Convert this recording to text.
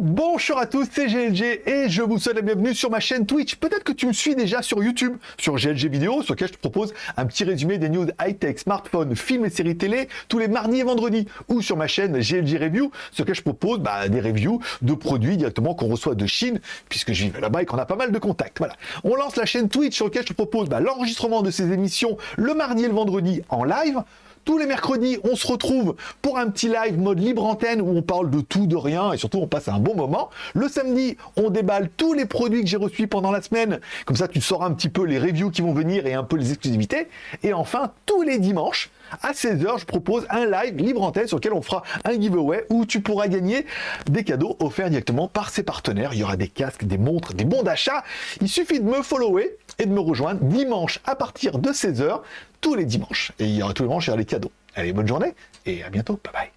Bonjour à tous, c'est GLG et je vous souhaite la bienvenue sur ma chaîne Twitch. Peut-être que tu me suis déjà sur YouTube, sur GLG Vidéo, sur lequel je te propose un petit résumé des news high-tech, smartphones, films et séries télé tous les mardis et vendredis, ou sur ma chaîne GLG Review, sur lequel je propose bah, des reviews de produits directement qu'on reçoit de Chine, puisque je vis là-bas et qu'on a pas mal de contacts. Voilà. On lance la chaîne Twitch sur laquelle je te propose bah, l'enregistrement de ces émissions le mardi et le vendredi en live. Tous les mercredis, on se retrouve pour un petit live mode libre antenne où on parle de tout, de rien et surtout on passe un bon moment. Le samedi, on déballe tous les produits que j'ai reçus pendant la semaine. Comme ça, tu sauras un petit peu les reviews qui vont venir et un peu les exclusivités. Et enfin, tous les dimanches, à 16h, je propose un live libre antenne sur lequel on fera un giveaway où tu pourras gagner des cadeaux offerts directement par ses partenaires. Il y aura des casques, des montres, des bons d'achat. Il suffit de me follower et de me rejoindre dimanche à partir de 16h tous les dimanches. Et il y aura tous les dimanches, il les cadeaux. Allez, bonne journée et à bientôt. Bye bye.